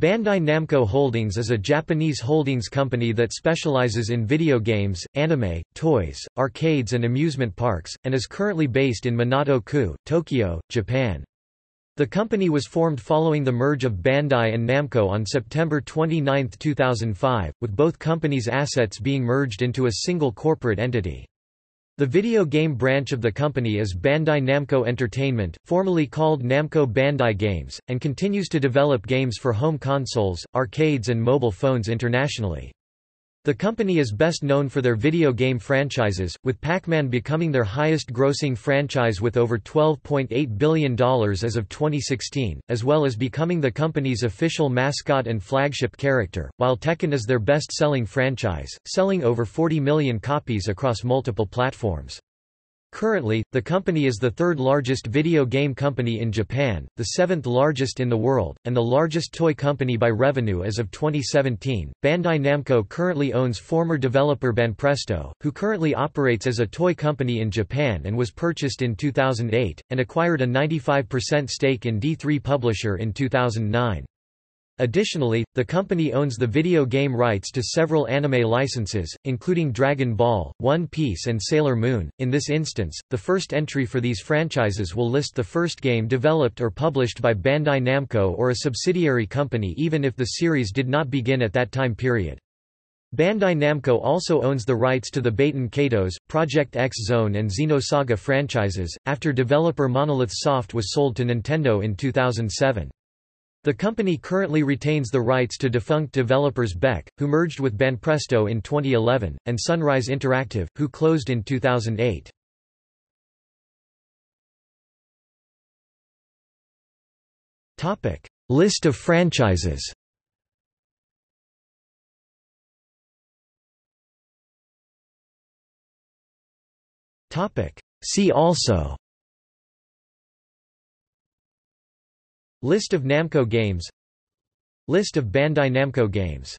Bandai Namco Holdings is a Japanese holdings company that specializes in video games, anime, toys, arcades and amusement parks, and is currently based in Minato-ku, Tokyo, Japan. The company was formed following the merge of Bandai and Namco on September 29, 2005, with both companies' assets being merged into a single corporate entity. The video game branch of the company is Bandai Namco Entertainment, formerly called Namco Bandai Games, and continues to develop games for home consoles, arcades and mobile phones internationally. The company is best known for their video game franchises, with Pac-Man becoming their highest-grossing franchise with over $12.8 billion as of 2016, as well as becoming the company's official mascot and flagship character, while Tekken is their best-selling franchise, selling over 40 million copies across multiple platforms. Currently, the company is the third largest video game company in Japan, the seventh largest in the world, and the largest toy company by revenue as of 2017. Bandai Namco currently owns former developer Banpresto, who currently operates as a toy company in Japan and was purchased in 2008, and acquired a 95% stake in D3 Publisher in 2009. Additionally, the company owns the video game rights to several anime licenses, including Dragon Ball, One Piece and Sailor Moon. In this instance, the first entry for these franchises will list the first game developed or published by Bandai Namco or a subsidiary company even if the series did not begin at that time period. Bandai Namco also owns the rights to the Baten Kaitos, Project X Zone and Xenosaga franchises, after developer Monolith Soft was sold to Nintendo in 2007. The company currently retains the rights to defunct developers Bec, who merged with Banpresto in 2011, and Sunrise Interactive, who closed in 2008. Topic: List of franchises Topic: See also List of Namco games. List of Bandai Namco games